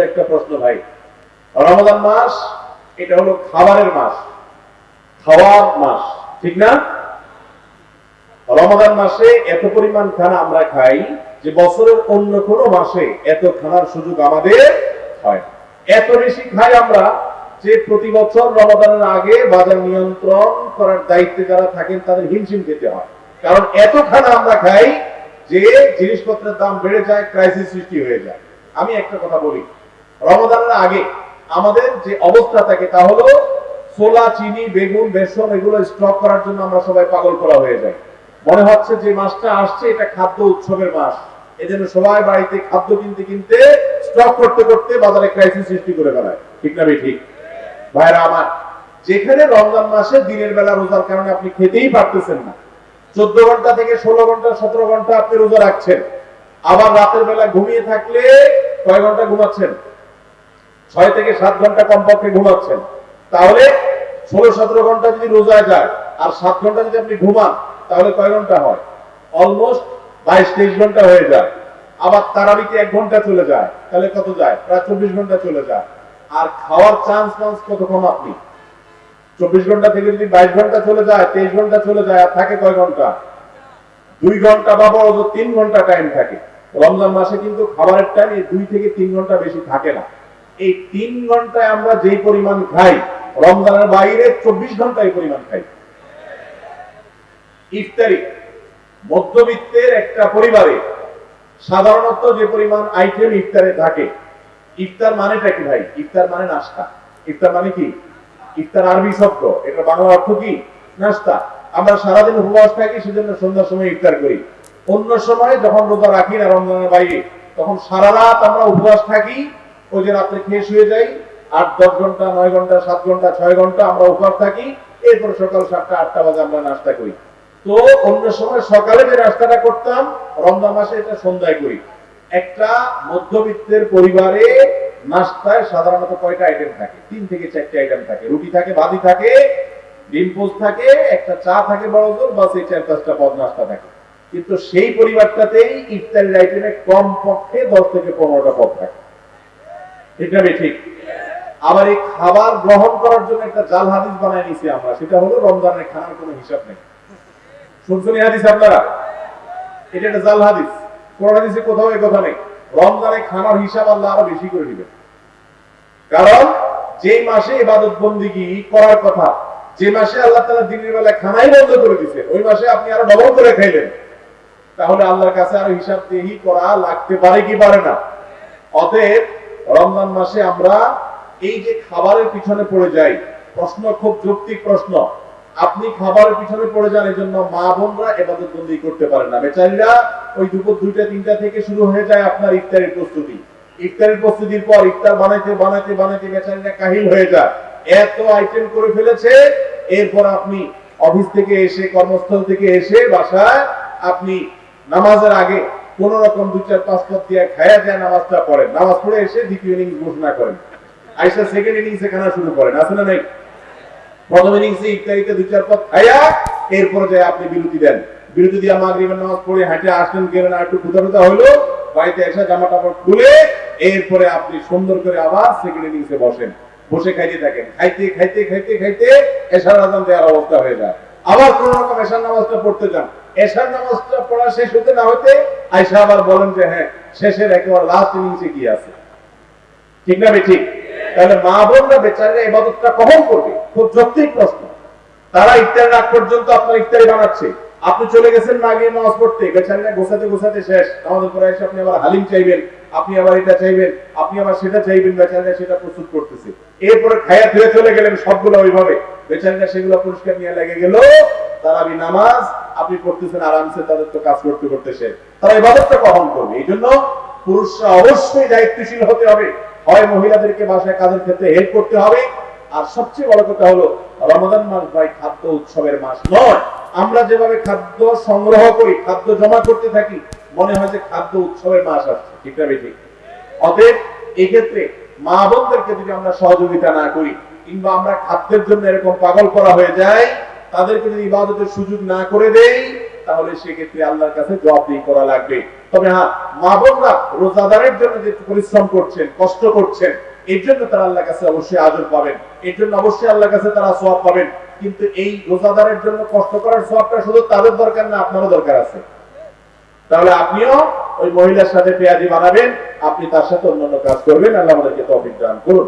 একটা প্রশ্ন ভাই। রমাদান মাস, এটা হলো খাবারের মাস। খাওয়ার মাস, ঠিক না? রমাদান মাসে এত পরিমাণ খানা আমরা খাই যে বছরের অন্য কোনো মাসে এত খানার সুযোগ আমাদের হয় এত বেশি খাই আমরা যে প্রতি বছর রমাদানের আগে বাজার নিয়ন্ত্রণ করার দায়িত্বে যারা থাকেন তাদের হিমশিম খেতে হয়। কারণ এত খানা আমরা খাই যে জিনিসপত্রের দাম বেড়ে যায় ক্রাইসিস সৃষ্টি হয়ে যায়। আমি একটা কথা বলি রমাদানের আগে আমাদের যে অবস্থা থাকে তা হলো ছোলা, চিনি, বেগুন, বেসন এগুলো স্টক করার জন্য আমরা সবাই পাগল করা হয়ে যাই। মনে হচ্ছে যে মাসটা আসছে, এটা খাদ্য উৎসবের মাস। এজন্য সবাই বাড়িতে খাদ্য কিনতে কিনতে স্টক করতে করতে বাজারে ক্রাইসিস সৃষ্টি করে বেড়ায়। ঠিক না ঠিক। ভাইরা আমার, যেখানে রমজান মাসে দিনের বেলা রোজার কারণে আপনি খেতেই পারতেছেন না। চোদ্দ ঘণ্টা থেকে ষোলো ঘণ্টা, সতেরো ঘণ্টা আপনি রোজা রাখছেন। আবার রাতের বেলা ঘুমিয়ে থাকলে কয় ঘণ্টা ঘুমাচ্ছেন? ছয় থেকে সাত ঘণ্টা কমপক্ষে ঘুমাচ্ছেন। তাহলে ষোলো সতেরো ঘণ্টা যদি রোজায় যায়, আর সাত ঘণ্টা যদি আপনি ঘুমান, তাহলে কয় ঘণ্টা হয়? অলমোস্ট বাইশ তেইশ ঘণ্টা হয়ে যায়। আবার তারাবিতে এক ঘণ্টা চলে যায়, তাহলে কত যায়? প্রায় চব্বিশ ঘণ্টা চলে যায়। আর খাওয়ার চান্স চান্স কত কম আপনি? চব্বিশ ঘণ্টা থেকে যদি বাইশ ঘণ্টা চলে যায়, তেইশ ঘণ্টা চলে যায়, আর থাকে কয় ঘণ্টা? দুই ঘণ্টা বা বড় তিন ঘণ্টা টাইম থাকে। রমজান মাসে কিন্তু খাবারের টাইম দুই থেকে তিন ঘণ্টা বেশি থাকে না। এই তিন ঘন্টায় আমরা যেই পরিমাণ খাই, রমজানের বাইরে চব্বিশ ঘণ্টা এই পরিমাণ খাই। ইফতারি, মধ্যবিত্তের একটা পরিবারে সাধারণত যে পরিমাণ আইটেম ইফতারে থাকে, ইফতার মানেটা কি ভাই? ইফতার মানে নাস্তা। ইফতার মানে কি? ইফতার আরবি শব্দ। এটা বাংলা অর্থ কি? নাস্তা। আমরা সারাদিন উপবাস থাকি, সেজন্য সন্ধ্যার সময় ইফতার করি। অন্য সময় যখন রোজা রাখি না রমজানের বাইরে, তখন সারা রাত আমরা উপবাস থাকি ওই যে রাত্রে খেয়ে শুয়ে যাই, আট, দশ ঘণ্টা, নয় ঘণ্টা, সাত ঘণ্টা, ছয় ঘণ্টা আমরা উপবাস থাকি, এরপর সকাল সাতটা, আটটা বাজে আমরা নাস্তা করি। তো অন্য সময় সকালে যে নাস্তাটা করতাম, রমজান মাসে এটা সন্ধ্যায় করি। একটা মধ্যবিত্তের পরিবারে নাস্তায় সাধারণত কয়টা আইটেম থাকে? তিন থেকে চারটে আইটেম থাকে। রুটি থাকে ভাজি থাকে, ডিম পোস্ট থাকে, একটা চা থাকে বড় জোর বা সেই চার পাঁচটা পদ নাস্তা থাকে। কিন্তু সেই পরিবারটাতেই ইফতারের আইটেমে কম পক্ষে দশ থেকে পনেরোটা পদ থাকে। ঠিক। না আবার এই খাবার গ্রহণ করার জন্য একটা জাল হাদিস বানায় নিছি আমরা। সেটা হলো রমজানের খানার কোনো হিসাব নেই। শুনছেন হাদিস আপনারা? এটা একটা জাল হাদিস। কোন হাদিসে কোথাও এই কথা নেই। রমজানে খানার হিসাব আল্লাহ আরও বেশি করে দিবেন। কারণ যে মাসে ইবাদত বন্দিগি করার কথা, যে মাসে আল্লাহ তাআলা দিনের বেলা খানাই বন্ধ করে দিছে, ওই মাসে আপনি আরও ডবল করে খাইলেন। তাহলে আল্লাহর কাছে আরও হিসাব দেহি করা লাগতে পারে কি পারে না? অতএব রমজান মাসে আমরা এই যে খাবারের পিছনে পড়ে যাই, প্রশ্ন খুব যৌক্তিক প্রশ্ন। আপনি খাবারের পিছনে পড়ে যান এই জন্য মা বোনরা এবাদত বন্দি করতে পারেন না। বেচারীরা ওই দুপুর দুইটা, তিনটা থেকে শুরু হয়ে যায় আপনার ইফতারের প্রস্তুতি। ইফতারের প্রস্তুতির পর ইফতার বানাইতে বানাইতে বানাইতে বেচারীরা কাহিল হয়ে যায়। এত আইটেম করে ফেলেছে, এরপর আপনি অফিস থেকে এসে, কর্মস্থল থেকে এসে বাসায় আপনি নামাজের আগে কোন রকম দুই চার পাঁচ পথ দিয়ে খায়া যায় নামাজটা পড়েন। নামাজ পড়ে এসে দ্বিতীয় ইনিংস ঘোষণা করেন। আইসা সেকেন্ড ইনিংসে খানা শুরু করেন। আছে না নাই? প্রথম ইনিংসে ইফতারিতে দুই চার পথ খায়া এরপরে যায় আপনি বিরতি দেন। বিরতি দিয়ে মাগরিবের নামাজ পড়ে হাঁটে আসলেন, গেলেন আর একটু কুদারুদা হলো বাড়িতে এসে জামা কাপড় খুলে এরপরে আপনি সুন্দর করে আবার সেকেন্ড ইনিংসে বসেন। বসে খাইতে থাকেন। খাইতে খাইতে খাইতে খাইতে এশার আজান দেওয়ার অবস্থা হয়ে যায়। আবার কোন রকম এশার নামাজটা পড়তে যান। এশার নামাজটা পড়া শেষ হতে না হতে আয়সা আবার বলেন যে হ্যাঁ শেষের একেবারে লাস্ট ইনিংসে কি আছে। ঠিক না ঠিক? তাহলে মা বোনরা বেচারা এবাদতটা কখন করবে? খুব যৌক্তিক প্রশ্ন। তারা ইফতার রাত পর্যন্ত আপনার ইফতারি বানাচ্ছে। আপনি চলে গেছেন মাগরিব নামাজ পড়তে। বেচারিরা গোছাতে গোছাতে শেষ। আমাদের পরে এসে আপনি আবার হালিম চাইবেন, আপনি আবার এটা চাইবেন, আপনি আবার সেটা চাইবেন, বেচারিরা সেটা প্রস্তুত করতেছে। এরপরে খায়া ধুয়ে চলে গেলেন সবগুলো ওইভাবে। বেচারিরা সেগুলো পরিষ্কার নিয়ে লেগে গেল। তারাবি নামাজ আপনি পড়তেছেন আরামসে তাদের তো কাজ করতে করতে শেষ। তারা ইবাদতটা কখন করবে। এই জন্য পুরুষরা অবশ্যই দায়িত্বশীল হতে হবে। হয় মহিলাদেরকে বাসায় কাজের ক্ষেত্রে হেল্প করতে হবে। আর সবচেয়ে বড় কথা হলো রমাদান মাস ভাই খাদ্য উৎসবের মাস নয়। আমরা যেভাবে খাদ্য সংগ্রহ করি, খাদ্য জমা করতে থাকি, মনে হয় যে খাদ্য উৎসবের মাস আসছে। ঠিক না ঠিক অতএব এক্ষেত্রে মা বোনদেরকে যদি আমরা সহযোগিতা না করি, কিংবা আমরা খাদ্যের জন্য এরকম পাগল করা হয়ে যায় তাদেরকে যদি ইবাদতের সুযোগ না করে দেই, তাহলে সেক্ষেত্রে আল্লাহর কাছে জবাবদিহি করা লাগবে। তবে হ্যাঁ মা বোনরা রোজাদারের জন্য যে পরিশ্রম করছেন, কষ্ট করছেন, এর জন্য তারা আল্লাহর কাছে অবশ্যই আজর পাবেন। এর জন্য অবশ্যই আল্লাহর কাছে তারা সওয়াব পাবেন। কিন্তু এই রোজাদারের জন্য কষ্ট করার সওয়াবটা শুধু তাদের দরকার না, আপনারও দরকার আছে। তাহলে আপনিও ওই মহিলার সাথে পেঁয়াজি বানাবেন, আপনি তার সাথে অন্যান্য কাজ করবেন। আল্লাহ আমাদেরকে তৌফিক দান করুন।